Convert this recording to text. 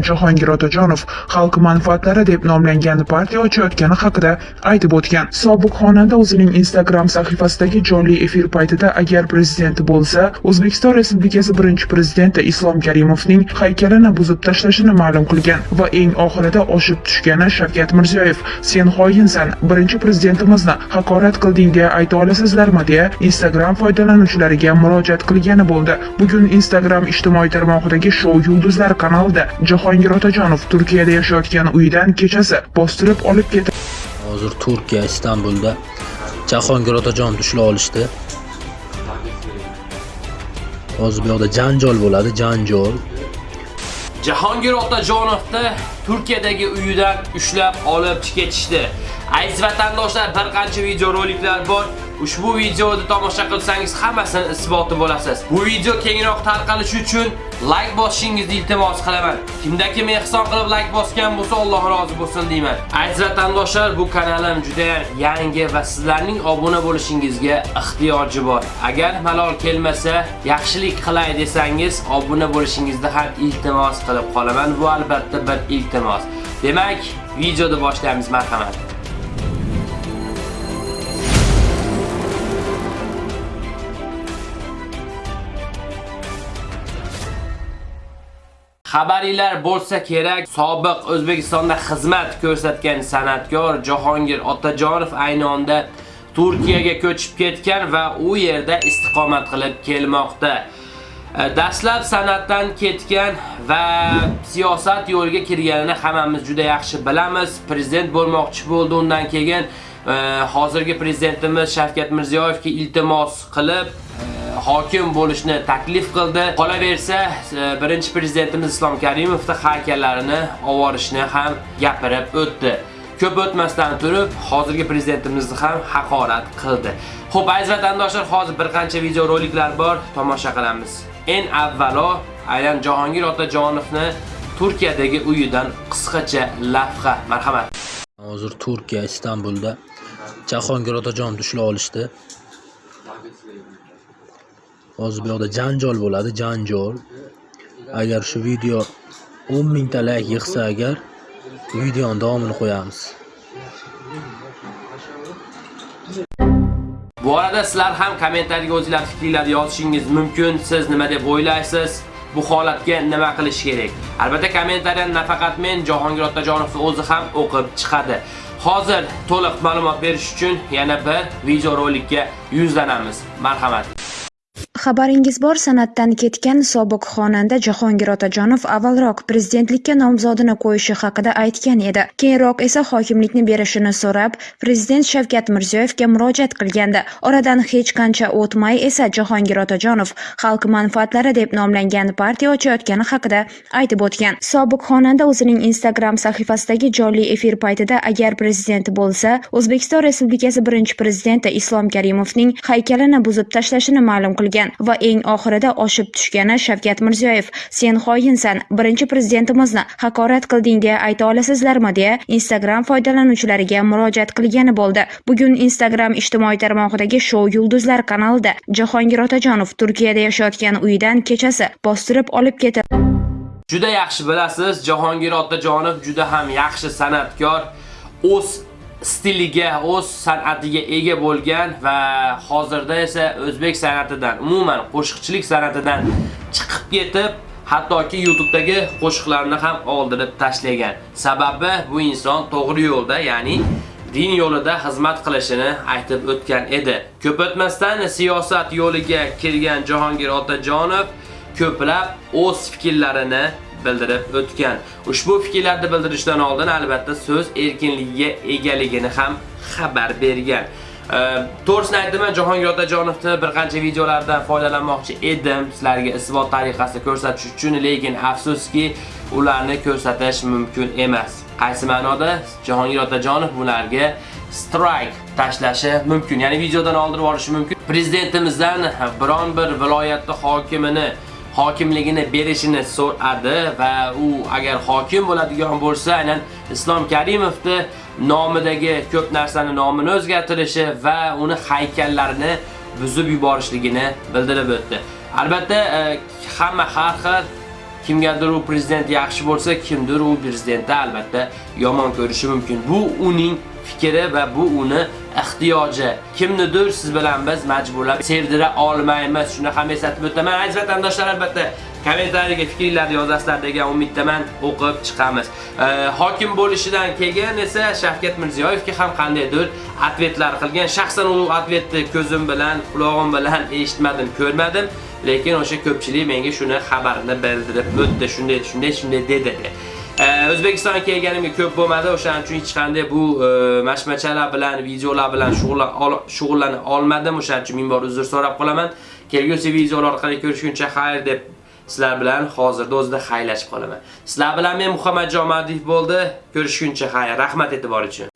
Jahongir Otajonov xalq manfaatlari deb nomlangan partiya ochayotgani haqida aytib o'tgan. Sobiq xonanda o'zining Instagram sahifasidagi jonli efir paytida agar prezident bo'lsa, O'zbekiston Respublikasi birinchi prezidenti Islom Karimovning haykalini buzib tashlashini ma'lum qilgan va eng oxirida oshib tushgani Shavkat Mirziyoyev "Sen xoyinsan, birinchi prezidentimizni haqorat qilding deya ayta olasizlarmi?" deya Instagram foydalanuvchilariga murojaat qilgani bo'ldi. Bugun Instagram ijtimoiy tarmog'idagi Show yulduzlar kanalida Jahongir Otajonov Turkiyada yashayotgan uyidan kechasi bostirib olib ketildi. Hozir Turkiya Istanbulda Jahongir Otajon ushlab olishdi. Hozir bu yoqda janjal bo'ladi, janjal. Jahongir Otajonovni Turkiyadagi uyidan ushlab olib ketishdi. Aziz vatandoshlar, bir qancha videoroliklar bor. Ushbu videoni tomosha qilsangiz hammasini isboti bo'lasiz. Bu video kengroq tarqalishi uchun like bosishingizni iltimos qilaman. Kimdaki kim ehson qilib like bosgan bo'lsa, Alloh rozi bo'lsin deyman. Aziz vatandoshlar, bu kanalim juda yangi va sizlarning obuna bo'lishingizga ehtiyoji bor. Agar malol kelmasa, yaxshilik qilay desangiz, obuna bo'lishingizni ham iltimos qilib qolaman. Bu albatta bir iltimos. Demak, videoni boshlaymiz, marhamat. Xabaringlar bo'lsa kerak, sobiq O'zbekistonda xizmat ko'rsatgan san'atkor Jahongir Otajonov ayni onda Turkiyaga ko'chib ketgan va u yerda istiqomat qilib kelmoqda. Э, dastlab san'atdan ketgan va siyosat yo'liga kirganini hammamiz juda yaxshi bilamiz. Prezident bo'lmoqchi bo'ldi undan keyin э, hozirgi prezidentimiz Shavkat Mirziyoyevga iltimos qilib э, hokim bo'lishni taklif qildi. Qolaversa, e, birinchi prezidentimiz Islom Karimovning haykallarini ovorishni ham gapirib o'tdi. Ko'p o'tmasdan turib, hozirgi prezidentimizni ham haqorat qildi. Xo'p, aziz vatandoshlar, hozir bir qancha videoroliklar bor, tomosha qilamiz. Eng avvalo, aynan Jahongir Otajonovni Turkiyadagi uyidan qisqacha lavha. Marhamat. Hozir Turkiya Istanbulda Jahongir Otajon ushlab olishdi. Hozir bu yoqda janjol bo'ladi, janjol Agar shu video 10 mingta like yig'sa agar videoning davomini qo'yamiz. Bu arada sizlar ham kommentariyga o'zinglar fikringlarni yozishingiz mumkin. Siz nima deb o'ylaysiz? Bu holatga nima qilish kerak? Albatta kommentariyani nafaqat men, Jahongir otajonovni o'zi ham o'qib chiqadi. Hozir to'liq ma'lumot berish uchun yana bir videorolikka yuzlanamiz. Marhamat. Xabaringiz bor, san'atdan ketgan sobiq xonanda Jahongir Otajonov avvalroq prezidentlikka nomzodini qo'yishi haqida aytgan edi. Keyinroq esa hokimlikni berishini so'rab, prezident Shavkat Mirziyoyevga murojaat qilgandi. Oradan hech qancha o'tmay esa Jahongir Otajonov xalq manfaatlari deb nomlangan partiya ochayotgani haqida aytib o'tgan. Sobiq xonanda o'zining Instagram sahifasidagi jonli efir paytida agar prezident bo'lsa, O'zbekiston Respublikasi birinchi prezidenti Islom Karimovning haykalini buzib tashlashini ma'lum qilgan. Va eng oxirida oshib tushgani Shavkat Mirziyoyev "Sen xoyinsan, birinchi prezidentimizni haqorat qilding deya ayta olasizlarmi?" deya Instagram foydalanuvchilariga murojaat qilgani bo'ldi. Bugun Instagram ijtimoiy tarmog'idagi Show yulduzlar kanalida Jahongir Otajonov Turkiyada yashayotgan uyidan kechasi bostirib olib ketildi. Juda yaxshi bilasiz, Jahongir Otajonov juda ham yaxshi san'atkor. O'z stiliga, o'z san'atiga ega bo'lgan va hozirda esa o'zbek san'atidan, umuman qo'shiqchilik san'atidan chiqib ketib, hattoki YouTube'dagi qo'shiqlarini ham oldirib tashlagan. Sababi bu inson to'g'ri yo'lda, ya'ni din yo'lida xizmat qilishini aytib o'tgan edi. Ko'p o'tmasdan siyosat yo'liga kirgan Jahongir Otajonov ko'plab o'z fikrlarini bildirib o'tgan. Ushbu fikrlarni bildirishdan oldin albatta so'z erkinligiga egaligini ham xabar bergan. Ehm, to'g'risini aytaman, Jahongir Otajonovni bir qancha videolardan foydalanmoqchi edim, sizlarga isbot tariqasida ko'rsatish uchun, lekin afsuski, ularni ko'rsatish mumkin emas. Qaysi ma'noda? Jahongir Otajonov bularga strike tashlashi mumkin, ya'ni videodan oldirib olishi mumkin. Prezidentimizdan biron bir viloyatda hokimini hokimligini berishini so'radi va u agar hokim bo'ladigan bo'lsa, aynan Islom Karimovni nomidagi ko'p narsani nomini o'zgartirishi va uni haykallarini buzib yuborishligini bildirib o'tdi. Albatta, e, hamma har xil kimgadir u prezident yaxshi bo'lsa, kimdir u prezidentni albatta yomon ko'rishi mumkin. Bu uning fikri va bu uni ehtiyoji. Kimnidir siz bilan biz majburlab sevdira olmaymiz. Shuni ham eslatib o'taman. Aziz vatandoshlar albatta kommentariyaga fikringizni yozasizlar degan umiddaman o'qib chiqamiz. E, hokim bo'lishidan keyin esa Shavkat Mirziyoyevga ham qandaydir atvetlar qilgan. Shaxsan u atvetni ko'zim bilan, quloqim bilan eshitmadim, ko'rmadim. Lekin o'sha ko'pchilik menga shuni xabarini bildirib o'tdi. Shunday, shunday, shunday dedi. E, O'zbekistonga kelganimga ko'p bo'lmadi, o'shaning uchun hech qanday bu e, mashmachalar bilan, videolar bilan shug'ullana olmadim. O'shaning uchun ming bor uzr so'rab qolaman. Kelgusi videolar orqali ko'rishguncha xayr deb sizlar bilan hozirda o'zida xayrlashib qolaman. Sizlar bilan men Muhammad Jomadiyev bo'ldi. Ko'rishguncha xayr. Rahmat e'tibor uchun.